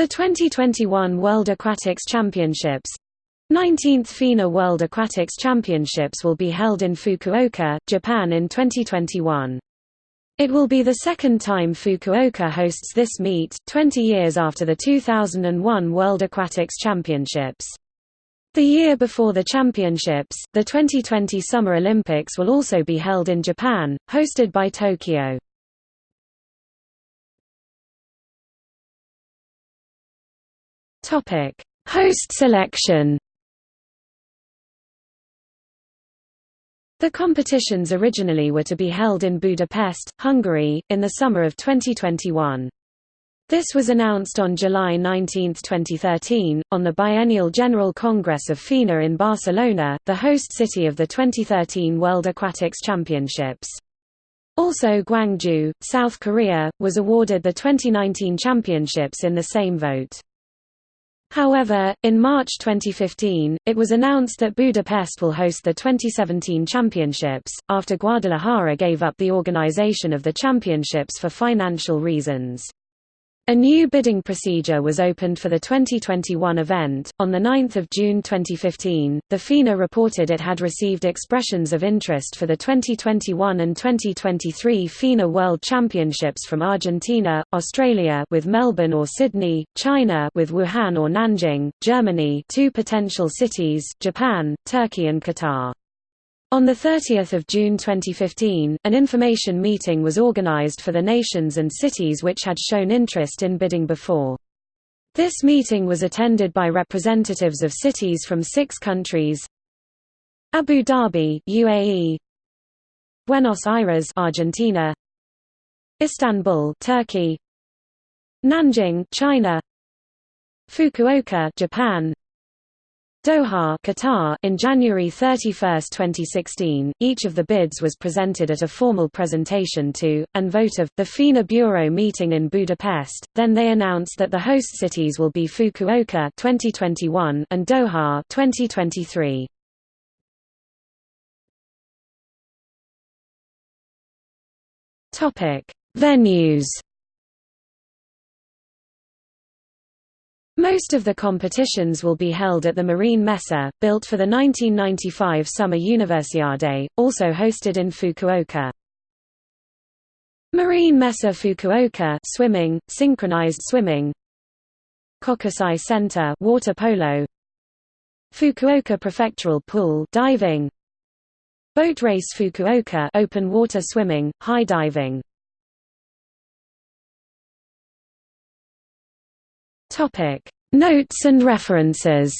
The 2021 World Aquatics Championships 19th FINA World Aquatics Championships will be held in Fukuoka, Japan in 2021. It will be the second time Fukuoka hosts this meet, 20 years after the 2001 World Aquatics Championships. The year before the championships, the 2020 Summer Olympics will also be held in Japan, hosted by Tokyo. Topic: Host selection. The competitions originally were to be held in Budapest, Hungary, in the summer of 2021. This was announced on July 19, 2013, on the Biennial General Congress of FINA in Barcelona, the host city of the 2013 World Aquatics Championships. Also Gwangju, South Korea, was awarded the 2019 championships in the same vote. However, in March 2015, it was announced that Budapest will host the 2017 championships, after Guadalajara gave up the organization of the championships for financial reasons. A new bidding procedure was opened for the 2021 event. On 9 June 2015, the FINA reported it had received expressions of interest for the 2021 and 2023 FINA World Championships from Argentina, Australia with Melbourne or Sydney, China with Wuhan or Nanjing, Germany two potential cities, Japan, Turkey and Qatar. On 30 June 2015, an information meeting was organized for the nations and cities which had shown interest in bidding before. This meeting was attended by representatives of cities from six countries Abu Dhabi UAE, Buenos Aires Argentina, Istanbul Turkey, Nanjing China, Fukuoka Japan, Doha Qatar in January 31, 2016, each of the bids was presented at a formal presentation to, and vote of, the FINA Bureau meeting in Budapest, then they announced that the host cities will be Fukuoka 2021 and Doha 2023. Venues Most of the competitions will be held at the Marine Messe, built for the 1995 Summer Universiade, also hosted in Fukuoka. Marine Messe Fukuoka swimming, synchronized swimming. Kokusai Center water polo. Fukuoka Prefectural Pool diving. Boat Race Fukuoka open water swimming, high diving Topic: Notes and references.